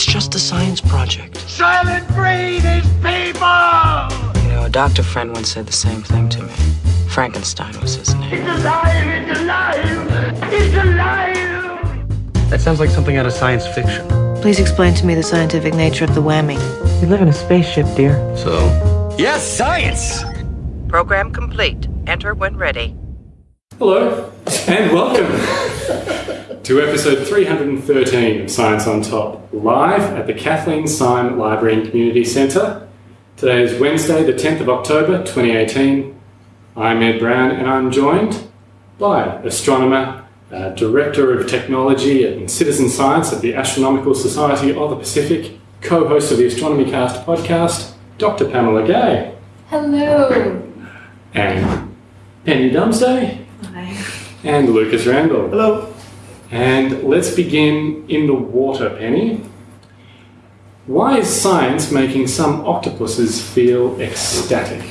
It's just a science project. Soylent Green is people! You know, a doctor friend once said the same thing to me. Frankenstein was his name. It's alive! It's alive! It's alive! That sounds like something out of science fiction. Please explain to me the scientific nature of the whammy. We live in a spaceship, dear. So? Yes, science! Program complete. Enter when ready. Hello, and welcome to episode 313 of Science on Top, live at the Kathleen Syme Library and Community Centre. Today is Wednesday, the 10th of October 2018. I'm Ed Brown, and I'm joined by astronomer, uh, Director of Technology and Citizen Science at the Astronomical Society of the Pacific, co host of the Astronomy Cast podcast, Dr. Pamela Gay. Hello. And Penny Dumsday. Hi. And Lucas Randall. Hello. And let's begin in the water, Penny. Why is science making some octopuses feel ecstatic?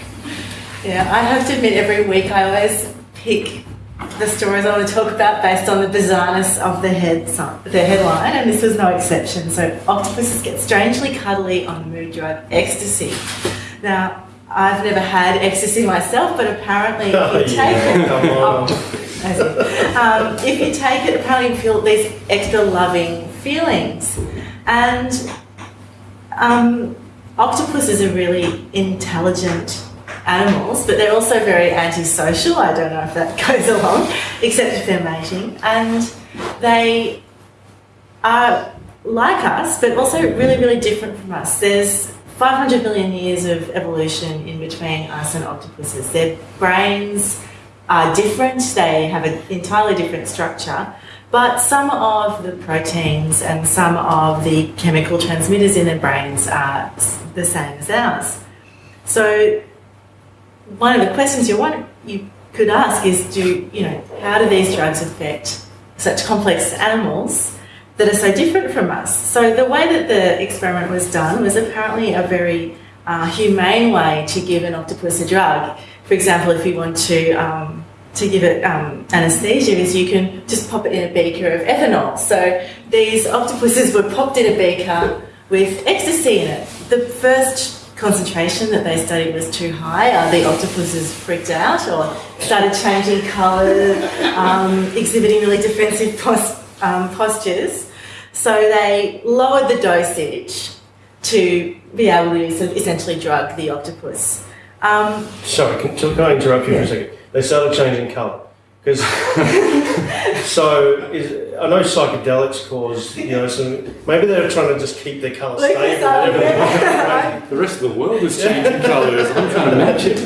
Yeah, I have to admit, every week I always pick the stories I want to talk about based on the bizarreness of the head the headline, and this was no exception. So, octopuses get strangely cuddly on mood drug ecstasy. Now, I've never had ecstasy myself, but apparently, if you take it, um, if you take it, apparently you feel these extra loving feelings, and um, octopuses are really intelligent animals, but they're also very antisocial. I don't know if that goes along, except if they're mating, and they are like us, but also really, really different from us. There's 500 million years of evolution in between us and octopuses. Their brains are different, they have an entirely different structure, but some of the proteins and some of the chemical transmitters in their brains are the same as ours. So, one of the questions you want you could ask is do you know how do these drugs affect such complex animals that are so different from us. So the way that the experiment was done was apparently a very uh, humane way to give an octopus a drug. For example, if you want to um, to give it um, anaesthesia, is you can just pop it in a beaker of ethanol. So these octopuses were popped in a beaker with ecstasy in it. The first concentration that they studied was too high. Uh, the octopuses freaked out or started changing colour, um, exhibiting really defensive um, postures. So they lowered the dosage to be able to essentially drug the octopus. Um, Sorry, can, can I interrupt you Yeah. for a second? They started changing colour. Because, so is, I know psychedelics cause, you know, some, maybe they're trying to just keep their colour Look stable. this up, yeah. The rest of the world is changing colours. I'm trying to match it.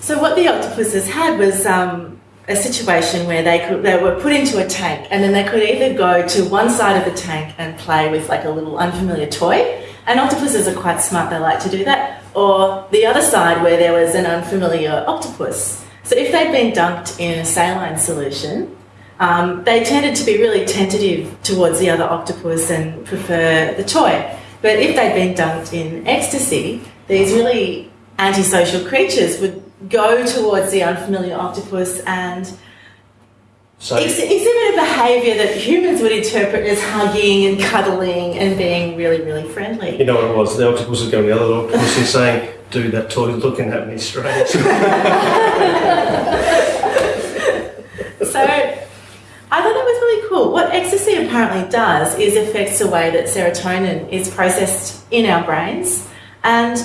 So what the octopuses had was um, a situation where they could they were put into a tank, and then they could either go to one side of the tank and play with like a little unfamiliar toy. And octopuses are quite smart; they like to do that. Or the other side where there was an unfamiliar octopus. So if they'd been dunked in a saline solution, um, they tended to be really tentative towards the other octopus and prefer the toy. But if they'd been dunked in ecstasy, these really antisocial creatures would go towards the unfamiliar octopus and So, ex- exhibit a behaviour that humans would interpret as hugging and cuddling and being really, really friendly. you know what it was? The octopus was going to the other octopus and saying, dude, that toy's looking at me strange. So I thought that was really cool. What ecstasy apparently does is affects the way that serotonin is processed in our brains. And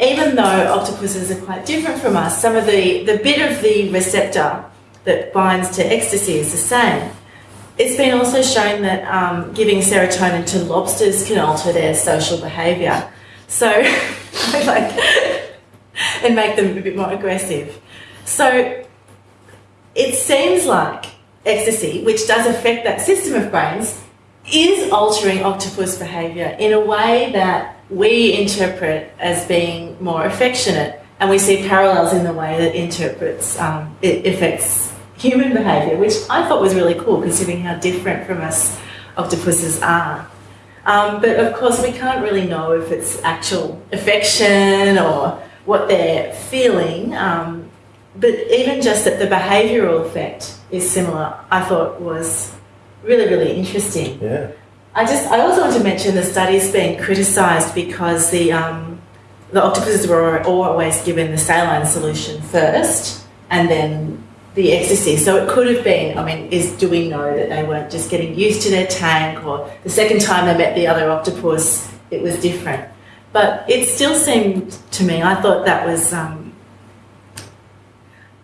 even though octopuses are quite different from us, some of the, the bit of the receptor that binds to ecstasy is the same. It's been also shown that um, giving serotonin to lobsters can alter their social behaviour. So, like, and make them a bit more aggressive. So, it seems like ecstasy, which does affect that system of brains, is altering octopus behaviour in a way that we interpret as being more affectionate, and we see parallels in the way that interprets um, it affects human behaviour, which I thought was really cool, considering how different from us octopuses are. Um, but of course, we can't really know if it's actual affection or what they're feeling. Um, but even just that the behavioural effect is similar, I thought was really, really interesting. Yeah. I just I also want to mention the study's been criticised because the um, the octopuses were always given the saline solution first and then the ecstasy. So it could have been. I mean, is do we know that they weren't just getting used to their tank, or the second time they met the other octopus, it was different. But it still seemed to me. I thought that was um,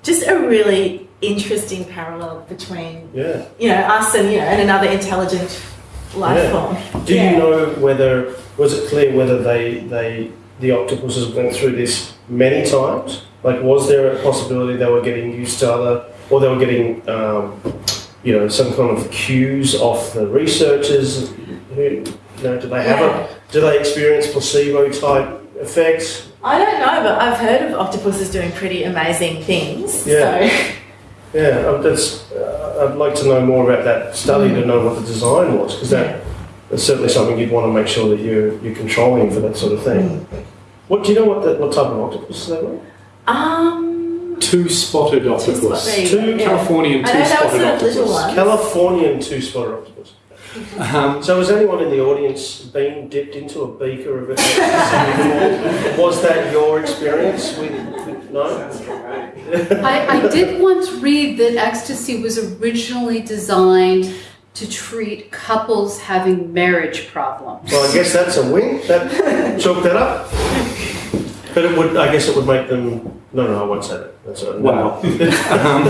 just a really interesting parallel between Yeah. you know us and you know and another intelligent life Yeah. form. Do Yeah. you know whether was it clear whether they they the octopuses went through this many times? Like, was there a possibility they were getting used to other, or they were getting, um, you know, some kind of cues off the researchers? Who, you know, do they have Yeah. a? Do they experience placebo type effects? I don't know, but I've heard of octopuses doing pretty amazing things. Yeah. So Yeah, um, that's. Uh, I'd like to know more about that study to know what the design was, because that. That's certainly something you'd want to make sure that you're, you're controlling for that sort of thing. What do you know? What the, what type of octopus they were? Um Two spotted octopus. spot- Two go, yeah. Californian two know that was spotted octopus. little one. Californian two-spotted octopus. Um, So, has anyone in the audience been dipped into a beaker of it? Was that your experience with, with no? I, I did once read that ecstasy was originally designed to treat couples having marriage problems. Well, I guess that's a win. That chalk that up. But it would. I guess it would make them. No, no, I won't say that. That's a, Wow. um,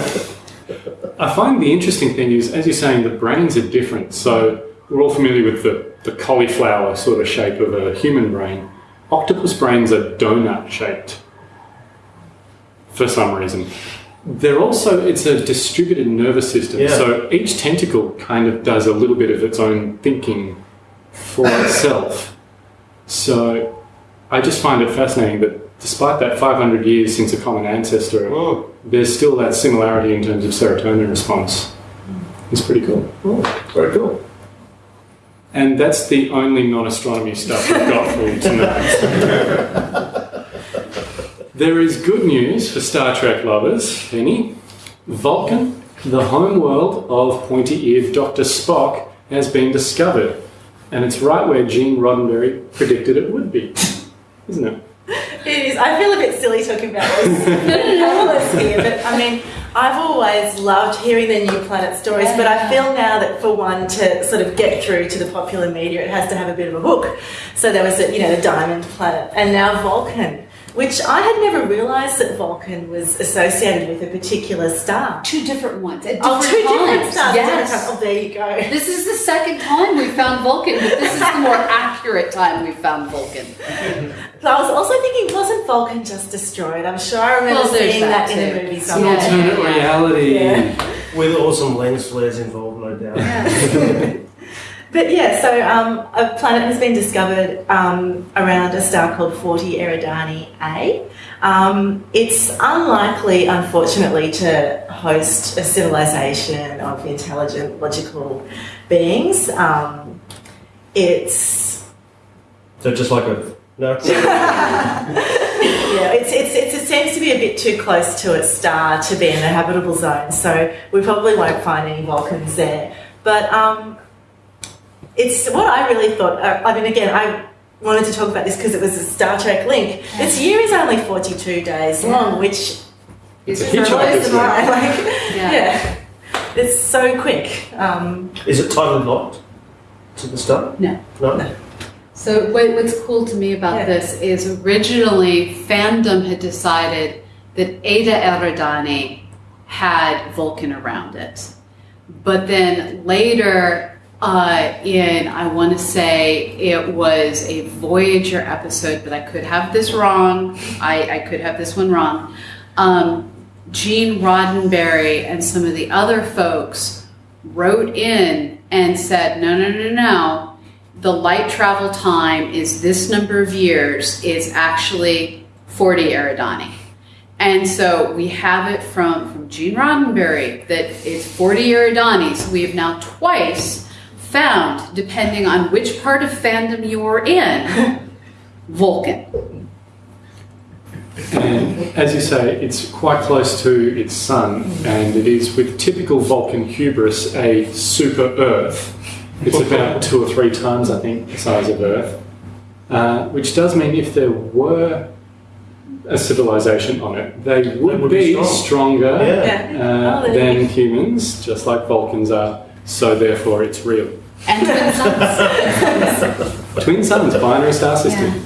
I find the interesting thing is, as you're saying, the brains are different. So we're all familiar with the, the cauliflower sort of shape of a human brain. Octopus brains are donut shaped for some reason. They're also, it's a distributed nervous system. Yeah. So each tentacle kind of does a little bit of its own thinking for itself. So I just find it fascinating that despite that 500 years since a common ancestor, Oh, there's still that similarity in terms of serotonin response. It's pretty cool. very cool. And that's the only non astronomy stuff we've got for you tonight. there is good news for Star Trek lovers, Penny. Vulcan, the home world of pointy eared Dr. Spock, has been discovered. And it's right where Gene Roddenberry predicted it would be, isn't it? it is I feel a bit silly talking about this parallels here, but I mean I've always loved hearing the new planet stories, but I feel now that for one to sort of get through to the popular media, it has to have a bit of a hook. So there was, a, you know, the Diamond Planet, and now Vulcan, which I had never realised that Vulcan was associated with a particular star. Two different ones at oh, different Oh, two different stars. Yes. Different times. Oh, there you go. This is the second time we found Vulcan, but this is the more accurate time we found Vulcan. So I was also thinking, wasn't Vulcan just destroyed? I'm sure I remember Well, seeing that that, in too. a movie Yeah. somewhere. Alternate yeah. reality. Yeah. With awesome lens flares involved, no doubt. But yeah, so um, a planet has been discovered um, around a star called 40 Eridani A. Um, it's unlikely, unfortunately, to host a civilization of intelligent, logical beings. Um, it's So just like a no. yeah, it's, it's, it's, it seems to be a bit too close to its star to be in the habitable zone, so we probably won't find any Vulcans there. But um, it's what I really thought. Uh, I mean, again, I wanted to talk about this because it was a Star Trek link. Its year is only 42 days long, which Is a it hitchhiker's blows link. mind. Like, Yeah. yeah. It's so quick. Um, Is it tightly locked to the start? No. No. So what, what's cool to me about Yeah. this is originally fandom had decided that Ada Eridani had Vulcan around it. But then later uh, in, I want to say it was a Voyager episode, but I could have this wrong. I, I could have this one wrong. Um, Gene Roddenberry and some of the other folks wrote in and said, no, no, no, no. The light travel time is this number of years is actually 40 Eridani. And so we have it from, from Gene Roddenberry that it's 40 Eridani. So we have now twice found, depending on which part of fandom you're in, Vulcan. And as you say, it's quite close to its sun, and it is with typical Vulcan hubris a super Earth. It's about two or three times, I think, the size of Earth, uh, which does mean if there were a civilization on it, they would, would be be, strong. stronger Yeah. Yeah. uh, than humans, just like Vulcans are. So therefore, it's real. And twin suns. Twin suns, binary star system.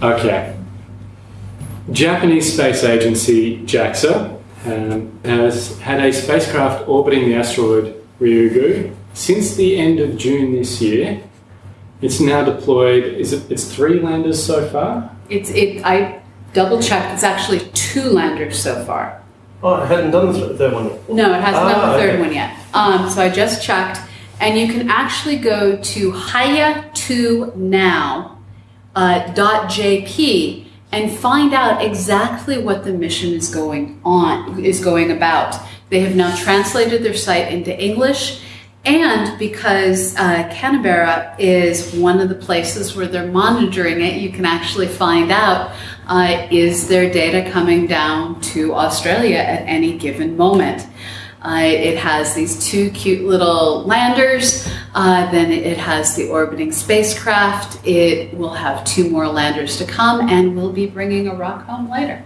Yeah. Okay. Japanese space agency JAXA um, has had a spacecraft orbiting the asteroid Ryugu since the end of June this year. It's now deployed. Is it? It's three landers so far. It's it. I double checked. It's actually two landers so far. Oh, I hadn't done the third one yet. No, it hasn't done Ah, the third okay. one yet. Um, so I just checked, and you can actually go to haya2now uh, dot .jp and find out exactly what the mission is going on is going about. They have now translated their site into English, and because uh, Canberra is one of the places where they're monitoring it, you can actually find out uh, is their data coming down to Australia at any given moment. Uh, it has these two cute little landers. Uh, then it has the orbiting spacecraft. It will have two more landers to come, and we'll be bringing a rock home later.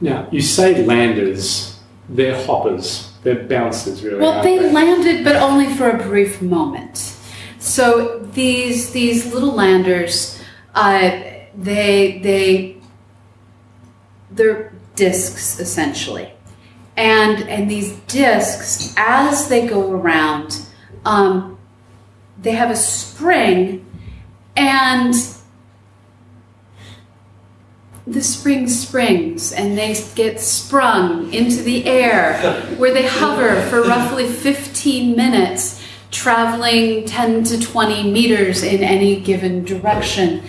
Now you say landers. They're hoppers. They're bouncers, really. Well, they landed, but only for a brief moment. So these these little landers, uh, they they they're discs essentially, and and these discs, as they go around, um, they have a spring, and the spring springs and they get sprung into the air where they hover for roughly 15 minutes traveling 10 to 20 meters in any given direction.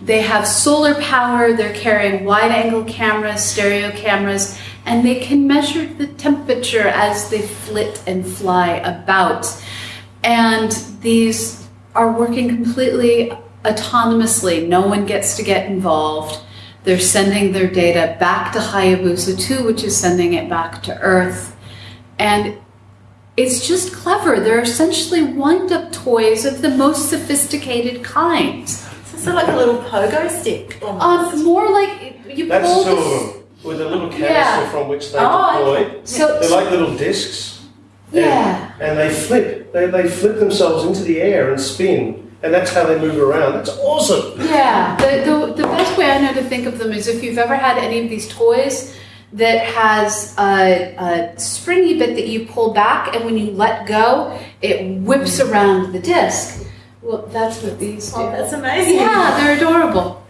They have solar power they're carrying wide angle cameras stereo cameras and they can measure the temperature as they flit and fly about. And these are working completely autonomously. No one gets to get involved they're sending their data back to Hayabusa 2, which is sending it back to Earth. And it's just clever. They're essentially wind up toys of the most sophisticated kind. So it's like a little pogo stick. almost. Um, more like you That's pull two of this. them with a little canister Yeah. from which they Oh, deploy. So, They're like little discs. and- yeah. And, they flip. They, they flip themselves into the air and spin. And that's how they move around. That's awesome. Yeah, the, the, the best way I know to think of them is if you've ever had any of these toys that has a, a springy bit that you pull back, and when you let go, it whips around the disc. Well, that's what these oh, do. Oh, that's amazing. Yeah, they're adorable.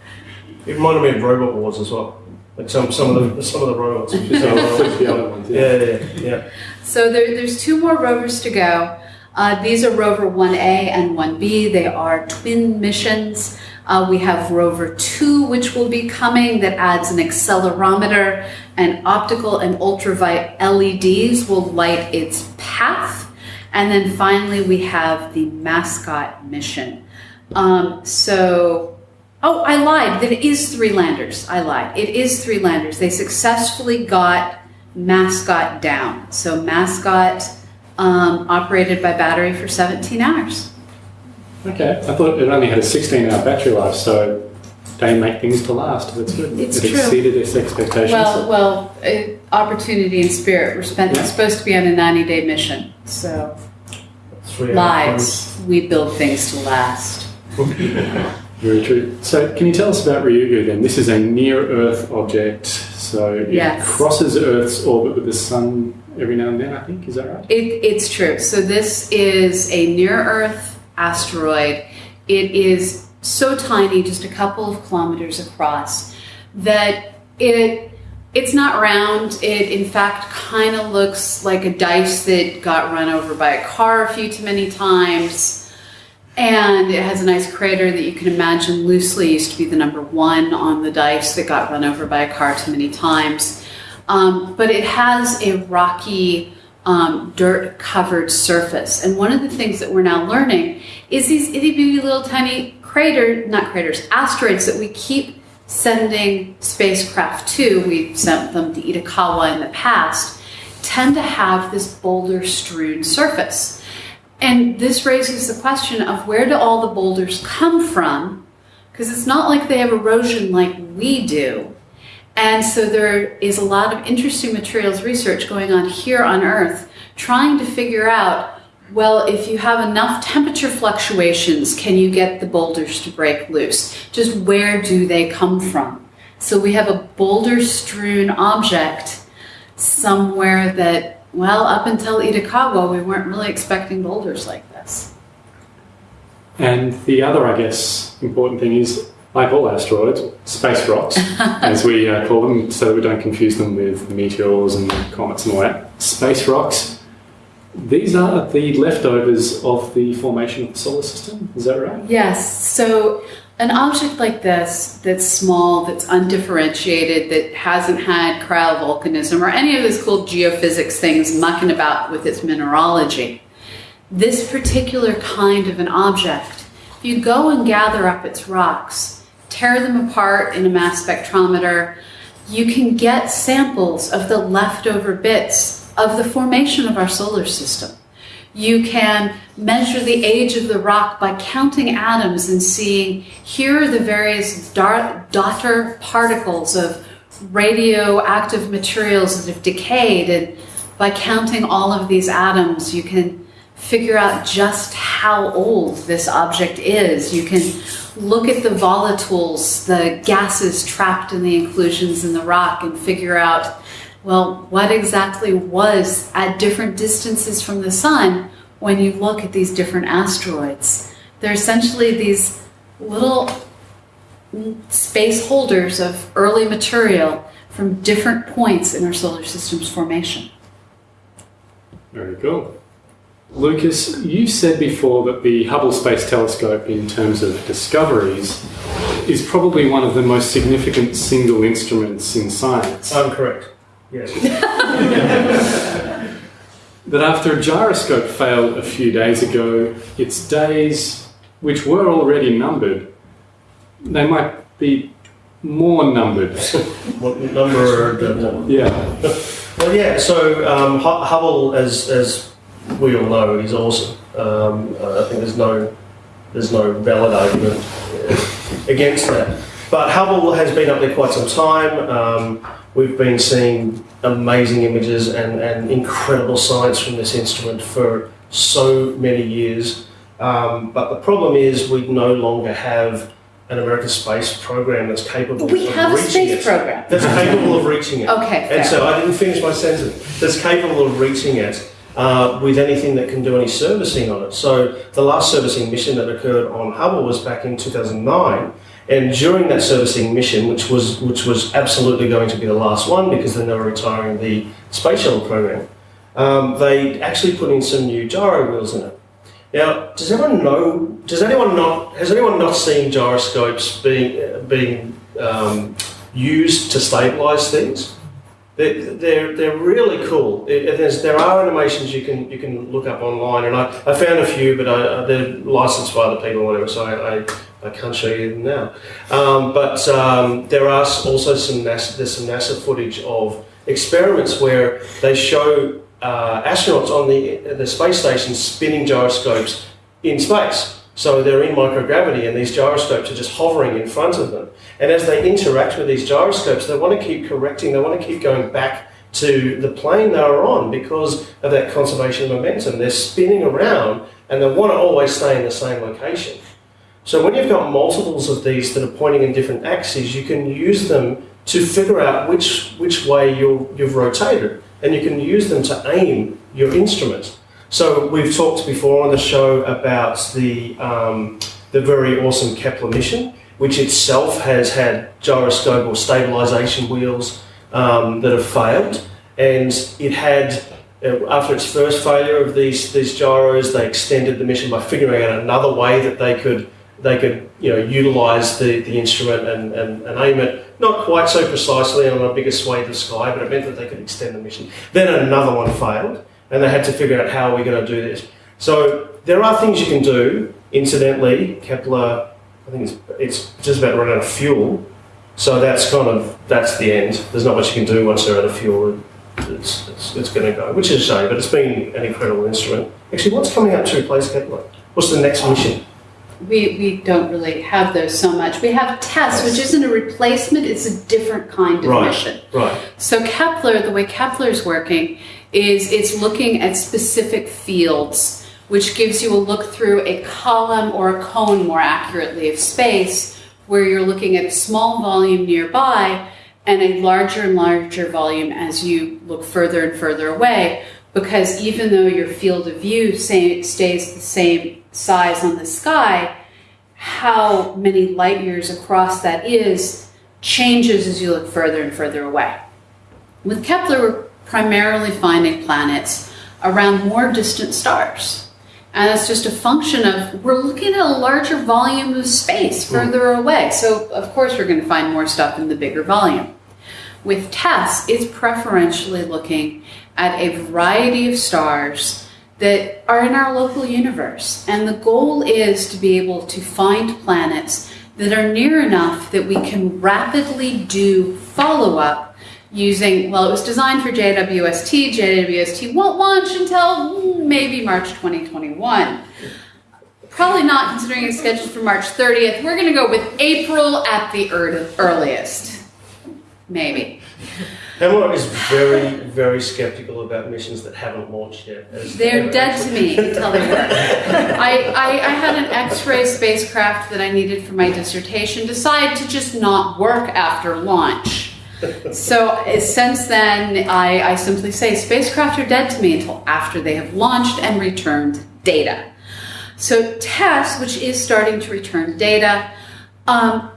It reminded me of Robot Wars as well. Like some, some of the some of the robots. So flip the other ones. yeah, yeah, yeah. So there, there's two more rovers to go. Uh, these are Rover 1A and 1B. They are twin missions. Uh, we have Rover 2, which will be coming, that adds an accelerometer, and optical and ultraviolet LEDs will light its path. And then finally, we have the mascot mission. Um, so, oh, I lied. It is three landers. I lied. It is three landers. They successfully got mascot down. So, mascot um, operated by battery for 17 hours. Okay, I thought it only had a 16 hour battery life, so they make things to last. That's good. It's it true. exceeded its expectations. Well, well, uh, opportunity and spirit. We're spent, Yeah. supposed to be on a 90 day mission. So, Three lives. We build things to last. Very true. So, can you tell us about Ryugu then? This is a near Earth object, so it Yes. crosses Earth's orbit with the sun every now and then, I think. Is that right? It, it's true. So this is a near-Earth asteroid. It is so tiny, just a couple of kilometers across, that it it's not round. It in fact kind of looks like a dice that got run over by a car a few too many times. And it has a nice crater that you can imagine loosely used to be the number one on the dice that got run over by a car too many times. Um, but it has a rocky, um, dirt covered surface. And one of the things that we're now learning is these itty bitty little tiny crater, not craters, asteroids that we keep sending spacecraft to, we've sent them to Itokawa in the past, tend to have this boulder strewn surface. And this raises the question of where do all the boulders come from? Because it's not like they have erosion like we do. And so there is a lot of interesting materials research going on here on Earth trying to figure out well, if you have enough temperature fluctuations, can you get the boulders to break loose? Just where do they come from? So we have a boulder strewn object somewhere that, well, up until Itokawa, we weren't really expecting boulders like this. And the other, I guess, important thing is, like all asteroids, space rocks, as we uh, call them, so we don't confuse them with meteors and comets and all that. Space rocks these are the leftovers of the formation of the solar system, is that right? Yes. So, an object like this, that's small, that's undifferentiated, that hasn't had cryovolcanism or any of those cool geophysics things mucking about with its mineralogy, this particular kind of an object, if you go and gather up its rocks, tear them apart in a mass spectrometer, you can get samples of the leftover bits of the formation of our solar system. You can measure the age of the rock by counting atoms and seeing here are the various daughter particles of radioactive materials that have decayed. And by counting all of these atoms, you can figure out just how old this object is. You can look at the volatiles, the gases trapped in the inclusions in the rock, and figure out well, what exactly was at different distances from the sun when you look at these different asteroids? They're essentially these little space holders of early material from different points in our solar system's formation. Very cool. Lucas, you said before that the Hubble Space Telescope, in terms of discoveries, is probably one of the most significant single instruments in science. I'm correct. Yes. that after a gyroscope failed a few days ago, its days, which were already numbered, they might be more numbered. what number? yeah. well, yeah. So um, Hubble, as as we all know, is awesome. Um, I think there's no there's no valid argument against that. But Hubble has been up there quite some time. Um, We've been seeing amazing images and, and incredible science from this instrument for so many years. Um, but the problem is we no longer have an American space program that's capable we of have reaching a space it. program. That's capable of reaching it. Okay. And so I didn't finish my sentence. That's capable of reaching it uh, with anything that can do any servicing on it. So the last servicing mission that occurred on Hubble was back in 2009 and during that servicing mission, which was which was absolutely going to be the last one because then they were retiring the space shuttle program, um, they actually put in some new gyro wheels in it. Now, does everyone know? Does anyone not? Has anyone not seen gyroscopes being being um, used to stabilize things? They're, they're, really cool. there are animations you can you can look up online, and I, I found a few, but I, they're licensed by other people or whatever, so I, I I can't show you them now. Um, but um, there are also some NASA, there's some NASA footage of experiments where they show uh, astronauts on the, the space station spinning gyroscopes in space. So they're in microgravity and these gyroscopes are just hovering in front of them. And as they interact with these gyroscopes, they want to keep correcting, they want to keep going back to the plane they were on because of that conservation of momentum. They're spinning around and they want to always stay in the same location. So when you've got multiples of these that are pointing in different axes, you can use them to figure out which, which way you you've rotated. And you can use them to aim your instrument. So we've talked before on the show about the, um, the very awesome Kepler mission, which itself has had gyroscope or stabilization wheels um, that have failed. And it had uh, after its first failure of these, these gyros, they extended the mission by figuring out another way that they could they could you know utilize the, the instrument and, and, and aim it not quite so precisely on a bigger swathe of sky, but it meant that they could extend the mission. Then another one failed, and they had to figure out how we're we going to do this. So there are things you can do. Incidentally, Kepler, I think it's, it's just about running out of fuel. So that's kind of that's the end. There's not much you can do once they're out of fuel. It's, it's, it's going to go, which is a shame, but it's been an incredible instrument. Actually, what's coming up to replace Kepler? What's the next mission? We, we don't really have those so much. We have TESS, which isn't a replacement, it's a different kind of Right. mission. Right. So Kepler, the way Kepler is working is it's looking at specific fields, which gives you a look through a column or a cone, more accurately, of space, where you're looking at a small volume nearby and a larger and larger volume as you look further and further away. Because even though your field of view stays the same size on the sky, how many light years across that is changes as you look further and further away. With Kepler, primarily finding planets around more distant stars. And that's just a function of we're looking at a larger volume of space hmm. further away. So, of course, we're going to find more stuff in the bigger volume. With TESS, it's preferentially looking at a variety of stars that are in our local universe. And the goal is to be able to find planets that are near enough that we can rapidly do follow up using, well, it was designed for JWST. JWST won't launch until mm, maybe March 2021. Probably not considering it's scheduled for March 30th. We're going to go with April at the ear- earliest. Maybe. Hemlock is very, very skeptical about missions that haven't launched yet. They're dead to me until they work. I, I, I had an X-ray spacecraft that I needed for my dissertation decide to just not work after launch. So uh, since then, I, I simply say spacecraft are dead to me until after they have launched and returned data. So TESS, which is starting to return data, um,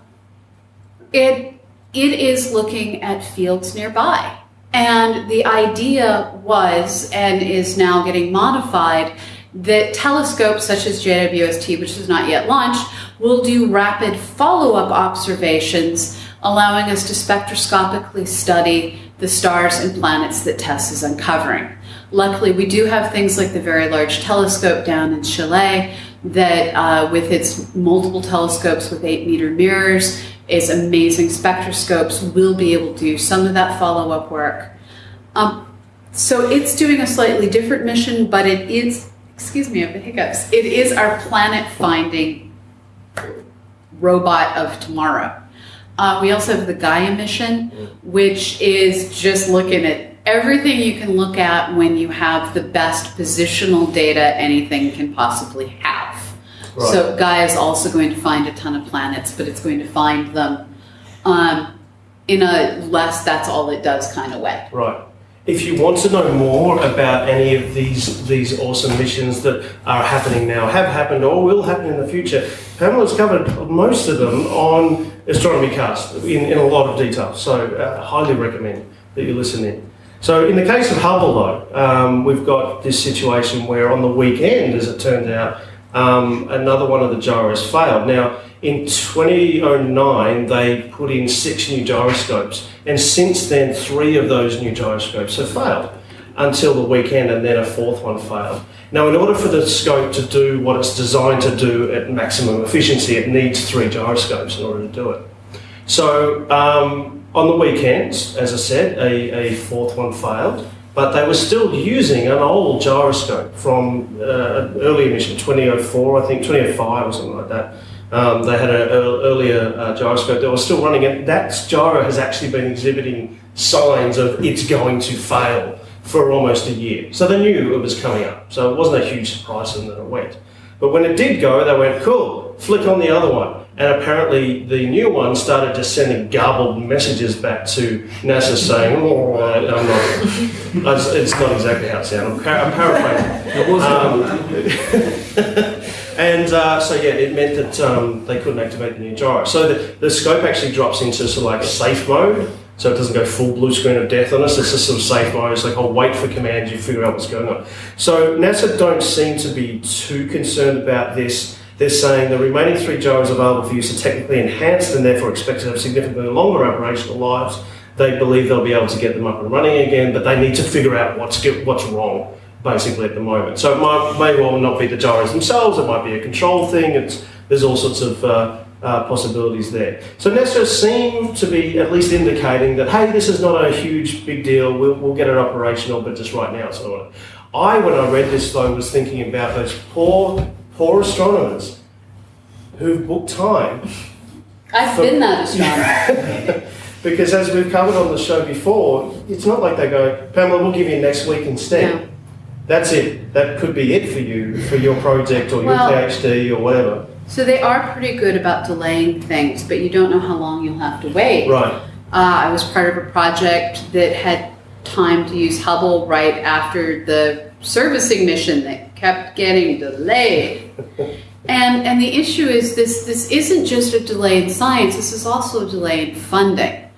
it it is looking at fields nearby. And the idea was and is now getting modified that telescopes such as JWST, which is not yet launched, will do rapid follow up observations, allowing us to spectroscopically study the stars and planets that TESS is uncovering. Luckily, we do have things like the Very Large Telescope down in Chile that, uh, with its multiple telescopes with eight meter mirrors, is amazing spectroscopes, will be able to do some of that follow up work. Um, so it's doing a slightly different mission, but it is, excuse me, I have the hiccups. It is our planet finding robot of tomorrow. Uh, we also have the Gaia mission, which is just looking at everything you can look at when you have the best positional data anything can possibly have. So Gaia is also going to find a ton of planets, but it's going to find them um, in a less that's all it does kind of way. Right. If you want to know more about any of these these awesome missions that are happening now, have happened, or will happen in the future, Pamela's covered most of them on Astronomy Cast in, in a lot of detail. So, uh, highly recommend that you listen in. So, in the case of Hubble, though, um, we've got this situation where on the weekend, as it turned out, um, another one of the gyros failed. Now, in 2009, they put in six new gyroscopes, and since then, three of those new gyroscopes have failed until the weekend, and then a fourth one failed. Now, in order for the scope to do what it's designed to do at maximum efficiency, it needs three gyroscopes in order to do it. So, um, on the weekends, as I said, a, a fourth one failed, but they were still using an old gyroscope from uh, an earlier mission, 2004, I think, 2005 or something like that. Um, they had an earlier uh, gyroscope that was still running, and that gyro has actually been exhibiting signs of it's going to fail for almost a year. So they knew it was coming up. So it wasn't a huge surprise to them that it went. But when it did go, they went, cool, flick on the other one. And apparently the new one started just sending garbled messages back to NASA saying, oh, I- I'm not, it's- it's not exactly how it sounded. I'm, par- I'm paraphrasing. It wasn't Um, and uh, so yeah, it meant that um, they couldn't activate the new gyro. So the, the scope actually drops into sort of like safe mode, so it doesn't go full blue screen of death on us. It's just sort of safe mode. It's like I'll wait for commands, you figure out what's going on. So NASA don't seem to be too concerned about this. They're saying the remaining three gyros available for use are technically enhanced and therefore expected to have significantly longer operational lives. They believe they'll be able to get them up and running again, but they need to figure out what's what's wrong basically at the moment. So it might, may well not be the gyros themselves. It might be a control thing. It's there's all sorts of uh, uh, possibilities there. So NASA seem to be at least indicating that, hey, this is not a huge big deal. We'll, we'll get it operational, but just right now it's not. I, when I read this though, was thinking about those poor, poor astronomers who've booked time I've So- been that astronomer. because as we've covered on the show before, it's not like they go, Pamela, we'll give you next week instead. No. That's it. That could be it for you, for your project or your Well- PhD or whatever. So they are pretty good about delaying things, but you don't know how long you'll have to wait. Right. Uh, I was part of a project that had time to use Hubble right after the servicing mission that kept getting delayed. And and the issue is this this isn't just a delay in science, this is also a delay in funding.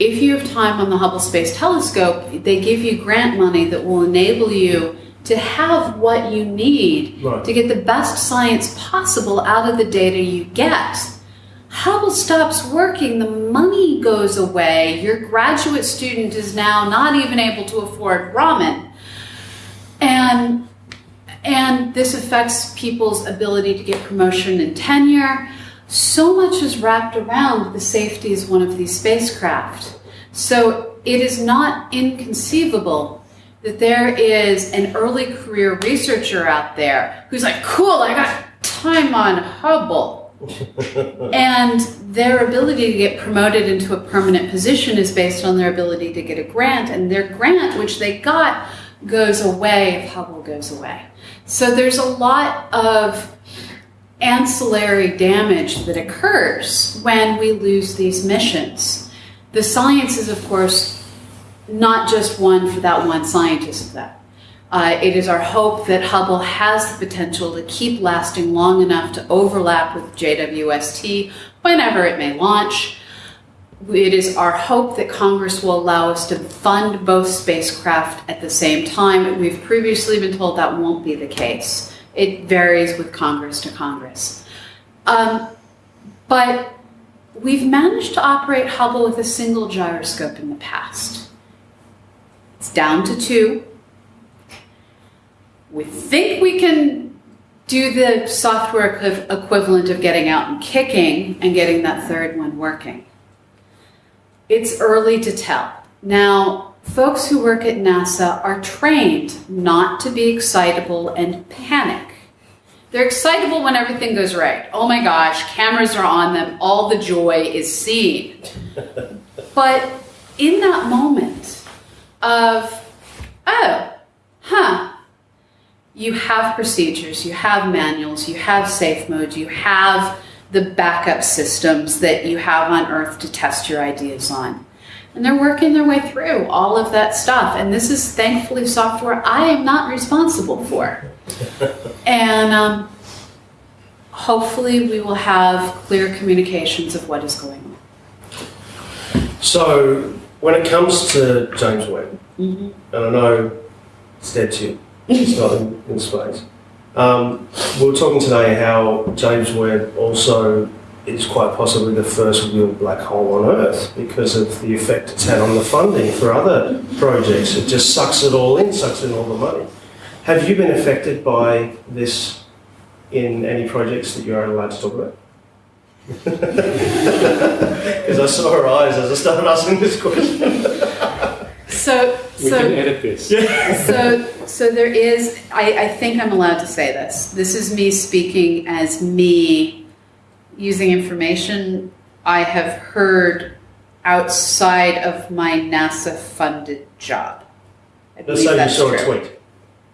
If you have time on the Hubble Space Telescope, they give you grant money that will enable you to have what you need Right. to get the best science possible out of the data you get. Hubble stops working, the money goes away, your graduate student is now not even able to afford ramen. And and this affects people's ability to get promotion and tenure. So much is wrapped around the safety of one of these spacecraft. So it is not inconceivable that there is an early career researcher out there who's like, cool, I got time on Hubble. and their ability to get promoted into a permanent position is based on their ability to get a grant, and their grant, which they got, goes away if Hubble goes away. So there's a lot of ancillary damage that occurs when we lose these missions. The science is, of course, not just one for that one scientist, though. Uh, it is our hope that Hubble has the potential to keep lasting long enough to overlap with JWST whenever it may launch. It is our hope that Congress will allow us to fund both spacecraft at the same time. We've previously been told that won't be the case. It varies with Congress to Congress. Um, but we've managed to operate Hubble with a single gyroscope in the past. It's down to two. We think we can do the software equiv- equivalent of getting out and kicking and getting that third one working. It's early to tell. Now, folks who work at NASA are trained not to be excitable and panic. They're excitable when everything goes right. Oh my gosh, cameras are on them, all the joy is seen. but in that moment of, oh, huh, you have procedures, you have manuals, you have safe modes, you have the backup systems that you have on Earth to test your ideas on. And they're working their way through all of that stuff. And this is thankfully software I am not responsible for. and um, hopefully, we will have clear communications of what is going on. So, when it comes to James Webb, Mm-hmm. and I know it's dead to not in, in space. Um, we were talking today how James Webb also is quite possibly the first real black hole on Earth because of the effect it's had on the funding for other projects. It just sucks it all in, sucks in all the money. Have you been affected by this in any projects that you're allowed to talk about? Because I saw her eyes as I started asking this question. So, We so can edit this. so so there is I, I think i'm allowed to say this this is me speaking as me using information i have heard outside of my nasa funded job I Let's believe say you that's saw a tweet.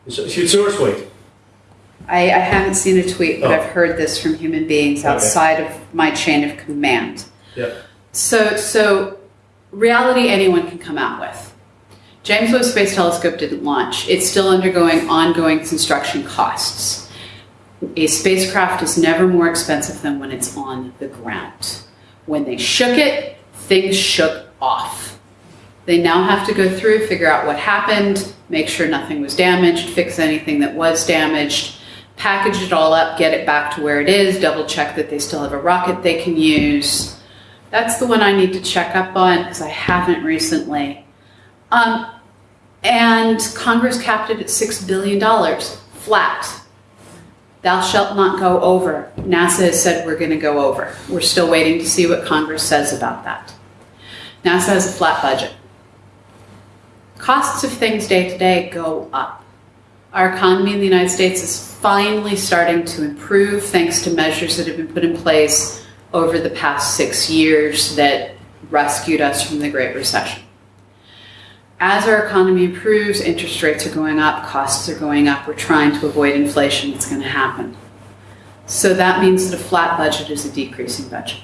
You saw, you saw a tweet. I, I haven't seen a tweet but Oh. i've heard this from human beings Okay. outside of my chain of command Yep. So, so reality anyone can come out with. James Webb Space Telescope didn't launch. It's still undergoing ongoing construction costs. A spacecraft is never more expensive than when it's on the ground. When they shook it, things shook off. They now have to go through, figure out what happened, make sure nothing was damaged, fix anything that was damaged, package it all up, get it back to where it is, double check that they still have a rocket they can use. That's the one I need to check up on because I haven't recently. Um, and Congress capped it at $6 billion flat. Thou shalt not go over. NASA has said we're going to go over. We're still waiting to see what Congress says about that. NASA has a flat budget. Costs of things day to day go up. Our economy in the United States is finally starting to improve thanks to measures that have been put in place over the past six years that rescued us from the Great Recession. As our economy improves, interest rates are going up, costs are going up, we're trying to avoid inflation that's going to happen. So that means that a flat budget is a decreasing budget.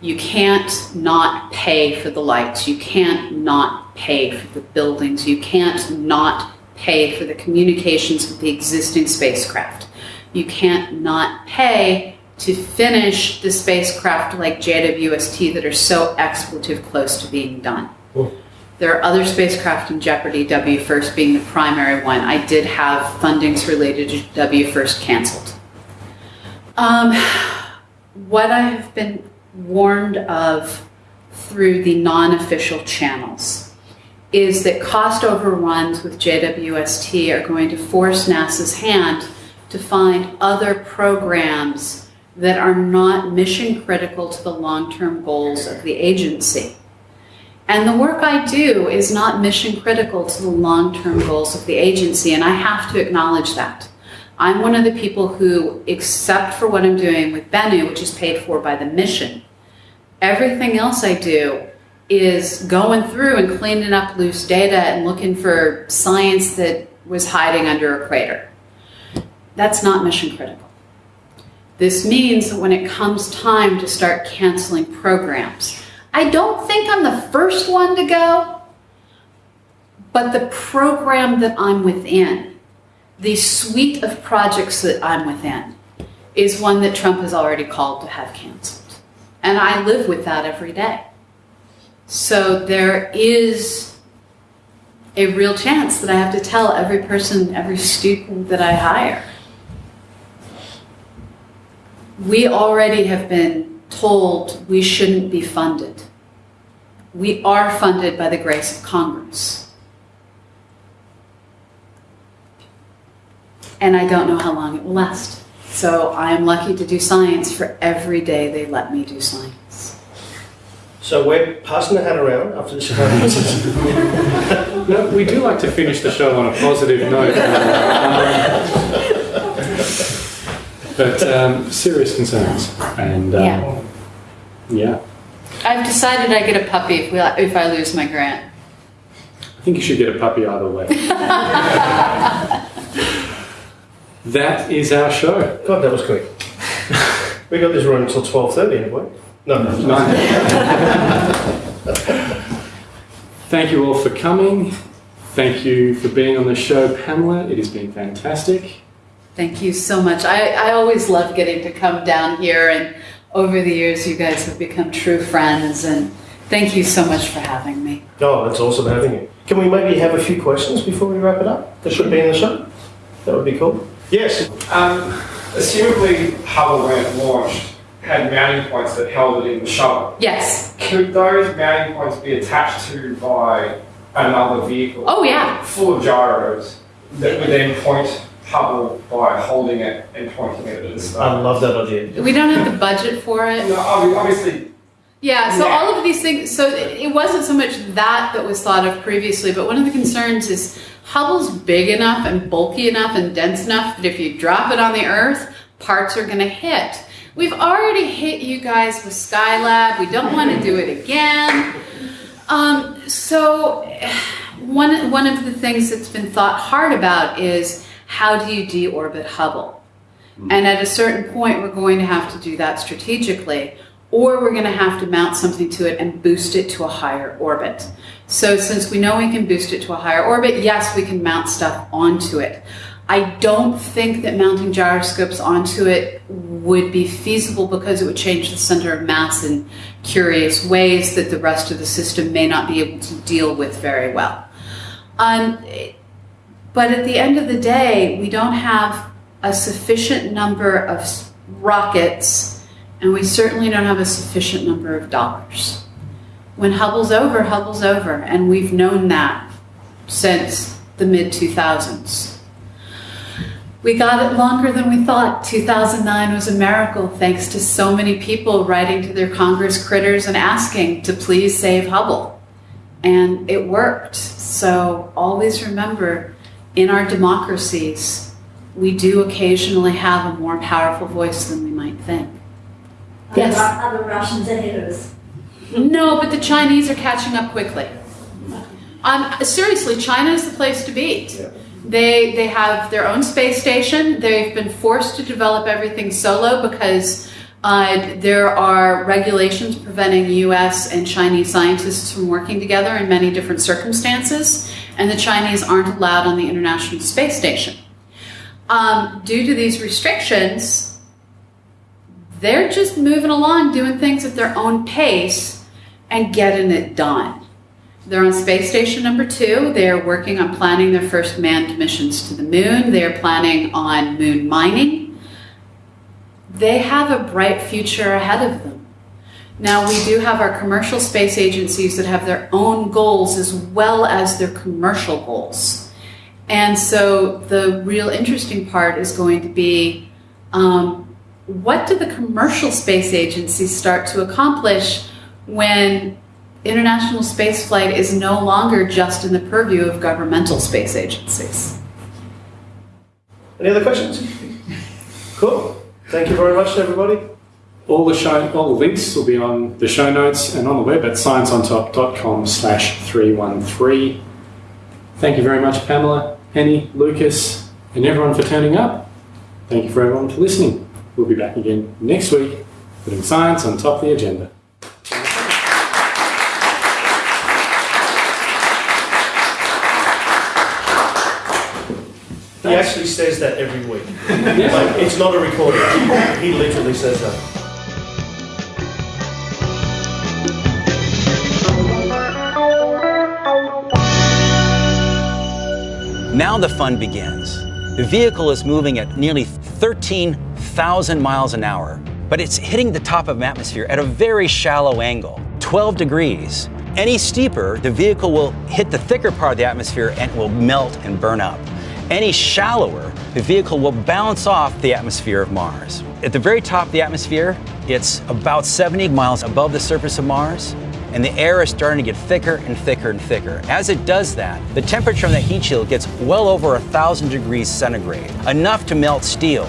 You can't not pay for the lights, you can't not pay for the buildings, you can't not pay for the communications with the existing spacecraft. You can't not pay to finish the spacecraft like JWST that are so expletive close to being done. There are other spacecraft in jeopardy, WFIRST being the primary one. I did have fundings related to WFIRST canceled. Um, what I have been warned of through the non official channels is that cost overruns with JWST are going to force NASA's hand to find other programs that are not mission critical to the long term goals of the agency. And the work I do is not mission critical to the long term goals of the agency, and I have to acknowledge that. I'm one of the people who, except for what I'm doing with Bennu, which is paid for by the mission, everything else I do is going through and cleaning up loose data and looking for science that was hiding under a crater. That's not mission critical. This means that when it comes time to start canceling programs, I don't think I'm the first one to go, but the program that I'm within, the suite of projects that I'm within, is one that Trump has already called to have canceled. And I live with that every day. So there is a real chance that I have to tell every person, every student that I hire. We already have been told we shouldn't be funded. We are funded by the grace of Congress. And I don't know how long it will last. So I am lucky to do science for every day they let me do science. So we're passing the hat around after this show. No, we do like to finish the show on a positive note. Um, but um, serious concerns. And um, Yeah. yeah, I've decided I get a puppy if, we, if I lose my grant. I think you should get a puppy either way. that is our show. God, that was quick. we got this running until twelve thirty, have we? No, no, no. Thank you all for coming. Thank you for being on the show, Pamela. It has been fantastic. Thank you so much. I, I always love getting to come down here, and over the years, you guys have become true friends. And thank you so much for having me. Oh, that's awesome having you. Can we maybe have a few questions before we wrap it up? That should be in the show. That would be cool. Yes. Um, assumably Hubble when it launched had mounting points that held it in the shuttle. Yes. Could those mounting points be attached to by another vehicle Oh, yeah. full of gyros that would then point Hubble by holding it and pointing it at the I love that idea. We don't have the budget for it. No, obvi- obviously, Yeah, so Yeah. all of these things, so it it wasn't so much that that was thought of previously, but one of the concerns is Hubble's big enough and bulky enough and dense enough that if you drop it on the Earth, parts are going to hit. We've already hit you guys with Skylab. We don't want to do it again. Um, so, one, one of the things that's been thought hard about is how do you deorbit Hubble? And at a certain point, we're going to have to do that strategically, or we're going to have to mount something to it and boost it to a higher orbit. So, since we know we can boost it to a higher orbit, yes, we can mount stuff onto it. I don't think that mounting gyroscopes onto it would be feasible because it would change the center of mass in curious ways that the rest of the system may not be able to deal with very well. Um, but at the end of the day, we don't have a sufficient number of rockets, and we certainly don't have a sufficient number of dollars. When Hubble's over, Hubble's over, and we've known that since the mid 2000s. We got it longer than we thought. 2009 was a miracle thanks to so many people writing to their Congress critters and asking to please save Hubble. And it worked. So always remember in our democracies, we do occasionally have a more powerful voice than we might think. Yes. Are the Russians ahead of us? No, but the Chinese are catching up quickly. Um, seriously, China is the place to be. They they have their own space station. They've been forced to develop everything solo because uh, there are regulations preventing U.S. and Chinese scientists from working together in many different circumstances, and the Chinese aren't allowed on the International Space Station. Um, due to these restrictions, they're just moving along, doing things at their own pace, and getting it done. They're on space station number two. They're working on planning their first manned missions to the moon. They're planning on moon mining. They have a bright future ahead of them. Now, we do have our commercial space agencies that have their own goals as well as their commercial goals. And so the real interesting part is going to be um, what do the commercial space agencies start to accomplish when international spaceflight is no longer just in the purview of governmental space agencies. Any other questions? Cool. Thank you very much, everybody. All the show, all the links will be on the show notes and on the web at scienceontop.com slash 313. Thank you very much, Pamela, Penny, Lucas, and everyone for turning up. Thank you for everyone for listening. We'll be back again next week, putting science on top of the agenda. He actually says that every week. Like, it's not a recording. He literally says that. Now the fun begins. The vehicle is moving at nearly 13,000 miles an hour, but it's hitting the top of the atmosphere at a very shallow angle, 12 degrees. Any steeper, the vehicle will hit the thicker part of the atmosphere and it will melt and burn up. Any shallower, the vehicle will bounce off the atmosphere of Mars. At the very top of the atmosphere, it's about 70 miles above the surface of Mars, and the air is starting to get thicker and thicker and thicker. As it does that, the temperature on the heat shield gets well over a thousand degrees centigrade, enough to melt steel.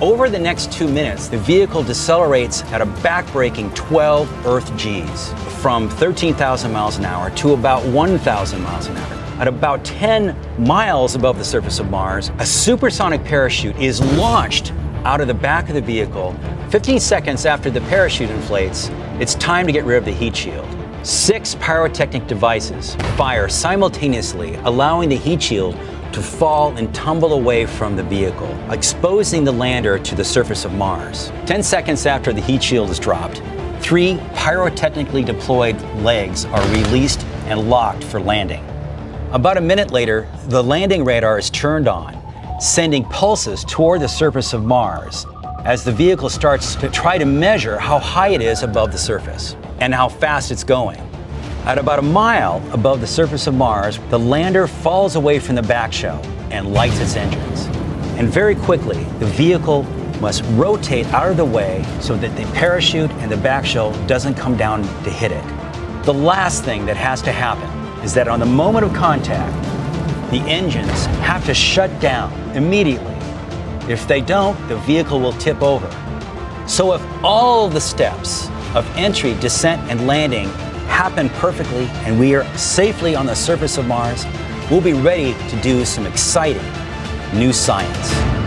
Over the next two minutes, the vehicle decelerates at a backbreaking 12 Earth Gs, from 13,000 miles an hour to about 1,000 miles an hour. At about 10 miles above the surface of Mars, a supersonic parachute is launched out of the back of the vehicle. 15 seconds after the parachute inflates, it's time to get rid of the heat shield. Six pyrotechnic devices fire simultaneously, allowing the heat shield to fall and tumble away from the vehicle, exposing the lander to the surface of Mars. 10 seconds after the heat shield is dropped, three pyrotechnically deployed legs are released and locked for landing. About a minute later, the landing radar is turned on, sending pulses toward the surface of Mars as the vehicle starts to try to measure how high it is above the surface and how fast it's going. At about a mile above the surface of Mars, the lander falls away from the back shell and lights its engines. And very quickly, the vehicle must rotate out of the way so that the parachute and the back shell doesn't come down to hit it. The last thing that has to happen is that on the moment of contact, the engines have to shut down immediately. If they don't, the vehicle will tip over. So if all the steps of entry, descent, and landing happen perfectly and we are safely on the surface of Mars, we'll be ready to do some exciting new science.